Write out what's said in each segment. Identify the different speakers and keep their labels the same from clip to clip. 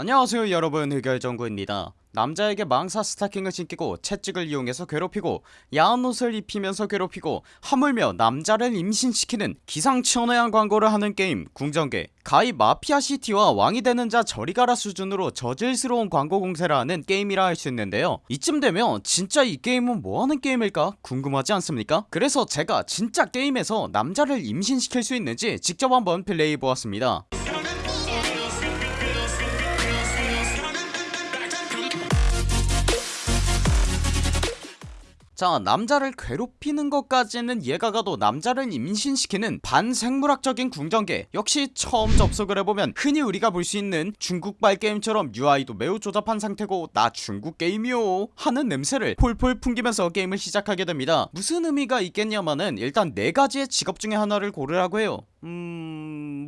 Speaker 1: 안녕하세요 여러분. 흑열정구입니다. 남자에게 망사 스타킹을 신기고 채찍을 이용해서 괴롭히고 야한 옷을 입히면서 괴롭히고 하물며 남자를 임신시키는 기상천외한 광고를 하는 게임 궁정계. 가히 마피아시티와 왕이 되는 자 저리 가라 수준으로 저질스러운 광고 공세를 하는 게임이라 할 수 있는데요. 이쯤 되면 진짜 이 게임은 뭐하는 게임일까 궁금하지 않습니까? 그래서 제가 진짜 게임에서 남자를 임신시킬 수 있는지 직접 한번 플레이해보았습니다 자 남자를 괴롭히는 것까지는 이해가 가도 남자를 임신시키는 반생물학적인 궁정계. 역시 처음 접속을 해보면 흔히 우리가 볼 수 있는 중국발 게임처럼 UI도 매우 조잡한 상태고 나 중국 게임이요 하는 냄새를 폴폴 풍기면서 게임을 시작하게 됩니다. 무슨 의미가 있겠냐마는 일단 네가지의 직업 중에 하나를 고르라고 해요. 음...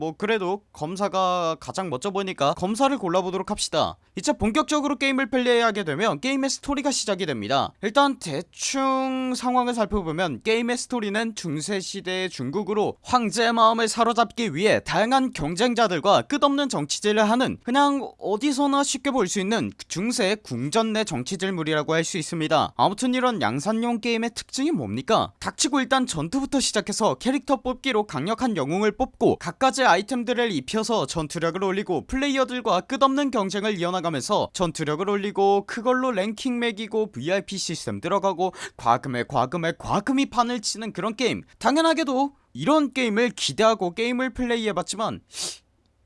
Speaker 1: 뭐 그래도 검사가 가장 멋져 보이니까 검사를 골라보도록 합시다. 이제 본격적으로 게임을 플레이하게 되면 게임의 스토리가 시작이 됩니다. 일단 대충 상황을 살펴보면 게임의 스토리는 중세시대의 중국으로 황제의 마음을 사로잡기 위해 다양한 경쟁자들과 끝없는 정치질을 하는 그냥 어디서나 쉽게 볼 수 있는 중세 궁전 내 정치질물이라고 할 수 있습니다. 아무튼 이런 양산용 게임의 특징이 뭡니까? 닥치고 일단 전투부터 시작해서 캐릭터 뽑기로 강력한 영웅을 뽑고 각가지 아이템들을 입혀서 전투력을 올리고 플레이어들과 끝없는 경쟁을 이어나가면서 전투력을 올리고 그걸로 랭킹 매기고 VIP 시스템 들어가고 과금에 과금에 과금이 판을 치는 그런 게임 당연하게도 이런 게임을 기대하고 게임을 플레이해봤지만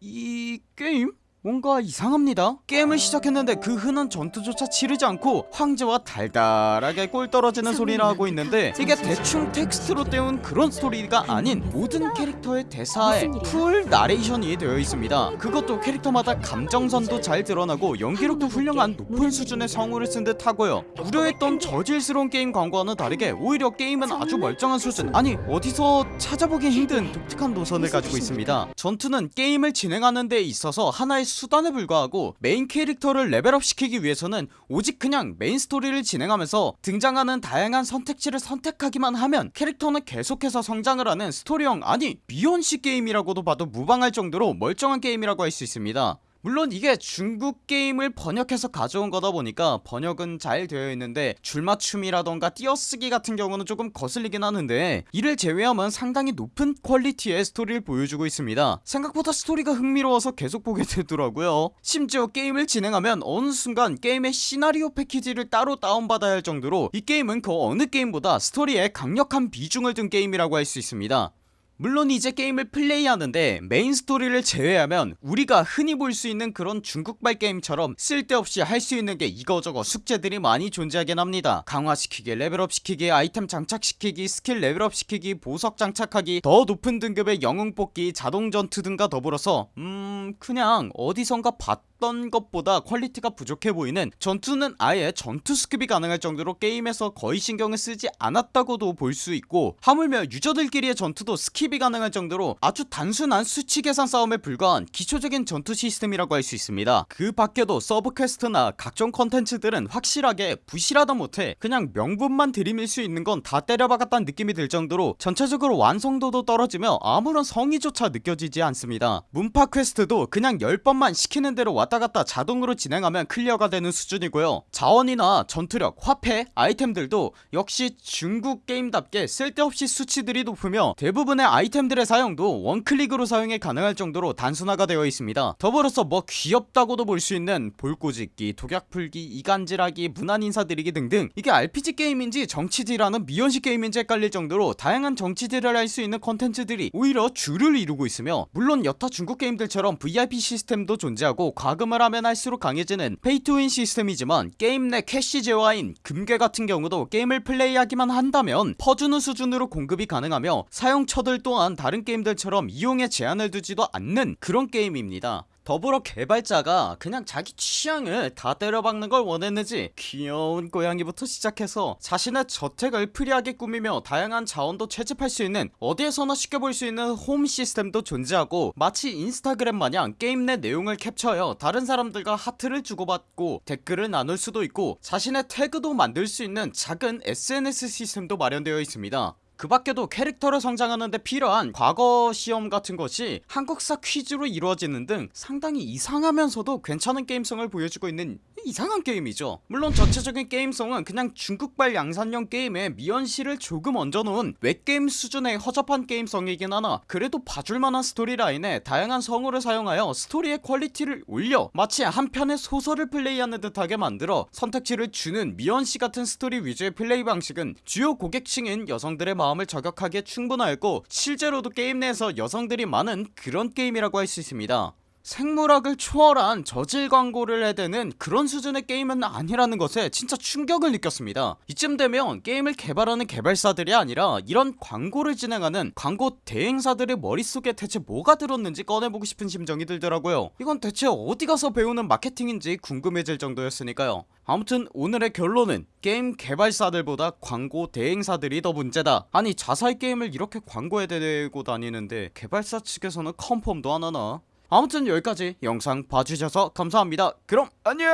Speaker 1: 이 게임? 뭔가 이상합니다. 게임을 시작했는데 그 흔한 전투조차 치르지 않고 황제와 달달하게 꿀 떨어지는 소리를 하고 있는데 이게 대충 텍스트로 때운 그런 스토리가 아닌 모든 캐릭터의 대사에 full narration이 되어 있습니다. 그것도 캐릭터마다 감정선도 잘 드러나고 연기력도 훌륭한 높은 수준의 성우를 쓴 듯 하고요. 우려했던 저질스러운 게임 광고와는 다르게 오히려 게임은 아주 멀쩡한 수준. 아니 어디서 찾아보기 힘든 독특한 노선을 가지고 있습니다. 전투는 게임을 진행하는 데 있어서 하나의 수단에 불과하고 메인 캐릭터를 level up 시키기 위해서는 오직 그냥 메인 스토리를 진행하면서 등장하는 다양한 선택지를 선택하기만 하면 캐릭터는 계속해서 성장을 하는 스토리형 아니 미연시 게임이라고도 봐도 무방할 정도로 멀쩡한 게임이라고 할 수 있습니다 물론 이게 중국 게임을 번역해서 가져온 거다 보니까 번역은 잘 되어 있는데 줄맞춤이라던가 띄어쓰기 같은 경우는 조금 거슬리긴 하는데 이를 제외하면 상당히 높은 퀄리티의 스토리를 보여주고 있습니다. 생각보다 스토리가 흥미로워서 계속 보게 되더라고요. 심지어 게임을 진행하면 어느 순간 게임의 시나리오 패키지를 따로 다운받아야 할 정도로 이 게임은 그 어느 게임보다 스토리에 강력한 비중을 둔 게임이라고 할 수 있습니다 물론 이제 게임을 플레이하는데 메인 스토리를 제외하면 우리가 흔히 볼 수 있는 그런 중국발 게임처럼 쓸데없이 할 수 있는 게 이거저거 숙제들이 많이 존재하긴 합니다. 강화시키기 level up 시키기 아이템 장착시키기 스킬 level up 시키기 보석 장착하기 더 높은 등급의 영웅 뽑기 자동 전투 등과 더불어서 음 그냥 어디선가 봤던 것보다 퀄리티가 부족해 보이는 전투는 아예 전투 skip이 가능할 정도로 게임에서 거의 신경을 쓰지 않았다고도 볼 수 있고 하물며 유저들끼리의 전투도 skip이 가능할 정도로 아주 단순한 수치 계산 싸움에 불과한 기초적인 전투 시스템이라고 할 수 있습니다. 그 밖에도 서브 퀘스트나 각종 컨텐츠들은 확실하게 부실하다 못해 그냥 명분만 들이밀 수 있는 건 다 때려박았다는 느낌이 들 정도로 전체적으로 완성도도 떨어지며 아무런 성의조차 느껴지지 않습니다. 문파 퀘스트도 그냥 10번만 시키는 대로 왔다 갔다 자동으로 진행하면 클리어가 되는 수준이고요. 자원이나 전투력, 화폐, 아이템들도 역시 중국 게임답게 쓸데없이 수치들이 높으며 대부분의 아이템들의 사용도 one click으로 사용이 가능할 정도로 단순화가 되어 있습니다. 더불어서 뭐 귀엽다고도 볼 수 있는 볼꼬집기, 독약풀기, 이간질하기, 문안인사드리기 등등 이게 RPG 게임인지 정치질하는 미연시 게임인지 헷갈릴 정도로 다양한 정치질을 할 수 있는 컨텐츠들이 오히려 주를 이루고 있으며 물론 여타 중국 게임들처럼 VIP 시스템도 존재하고 과금을 하면 할수록 강해지는 pay to win 시스템이지만 게임 내 캐시 재화인 금괴 같은 경우도 게임을 플레이하기만 한다면 퍼주는 수준으로 공급이 가능하며 사용처들 또한 다른 게임들처럼 이용에 제한을 두지도 않는 그런 게임입니다 더불어 개발자가 그냥 자기 취향을 다 때려박는 걸 원했는지 귀여운 고양이부터 시작해서 자신의 저택을 free하게 꾸미며 다양한 자원도 채집할 수 있는 어디에서나 쉽게 볼 수 있는 홈 시스템도 존재하고 마치 인스타그램 마냥 게임 내 내용을 캡처하여 다른 사람들과 하트를 주고받고 댓글을 나눌 수도 있고 자신의 태그도 만들 수 있는 작은 SNS 시스템도 마련되어 있습니다 그 밖에도 캐릭터를 성장하는데 필요한 과거 시험 같은 것이 한국사 퀴즈로 이루어지는 등 상당히 이상하면서도 괜찮은 게임성을 보여주고 있는 이상한 게임이죠. 물론 전체적인 게임성은 그냥 중국발 양산형 게임에 미연시를 조금 얹어놓은 웹게임 수준의 허접한 게임성이긴 하나 그래도 봐줄만한 storyline에 다양한 성우를 사용하여 스토리의 quality를 올려 마치 한 편의 소설을 플레이하는 듯하게 만들어 선택지를 주는 미연시 같은 스토리 위주의 플레이 방식은 주요 고객층인 여성들의 마음을 저격하기에 충분하였고 실제로도 게임 내에서 여성들이 많은 그런 게임이라고 할 수 있습니다 생물학을 초월한 저질 광고를 해대는 그런 수준의 게임은 아니라는 것에 진짜 충격을 느꼈습니다. 이쯤 되면 게임을 개발하는 개발사들이 아니라 이런 광고를 진행하는 광고 대행사들의 머릿속에 대체 뭐가 들었는지 꺼내보고 싶은 심정이 들더라고요. 이건 대체 어디 가서 배우는 마케팅인지 궁금해질 정도였으니까요. 아무튼 오늘의 결론은 게임 개발사들보다 광고 대행사들이 더 문제다. 아니 자사의 게임을 이렇게 광고에 대고 다니는데 개발사 측에서는 컨펌도 안 하나 아무튼 여기까지 영상 봐주셔서 감사합니다. 그럼 안녕